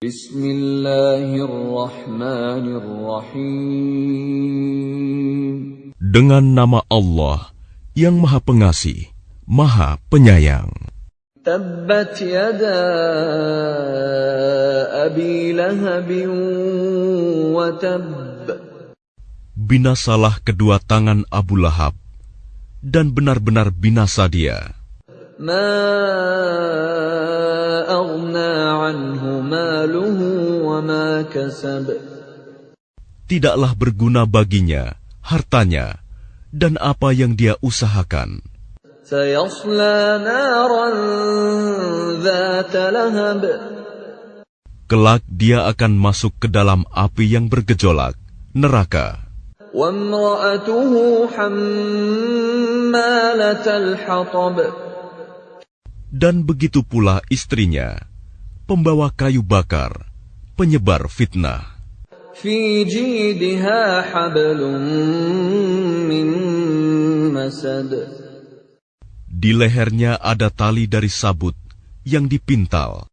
Bismillahirrahmanirrahim. Dengan nama Allah yang Maha Pengasih, Maha Penyayang. Tabbat yada abi lahabin wa tab. Binasalah kedua tangan Abu Lahab, dan benar-benar binasa dia. Tidaklah berguna baginya hartanya dan apa yang dia usahakan. Kelak dia akan masuk ke dalam api yang bergejolak, neraka. Dan begitu pula istrinya, pembawa kayu bakar, penyebar fitnah. Di lehernya ada tali dari sabut yang dipintal.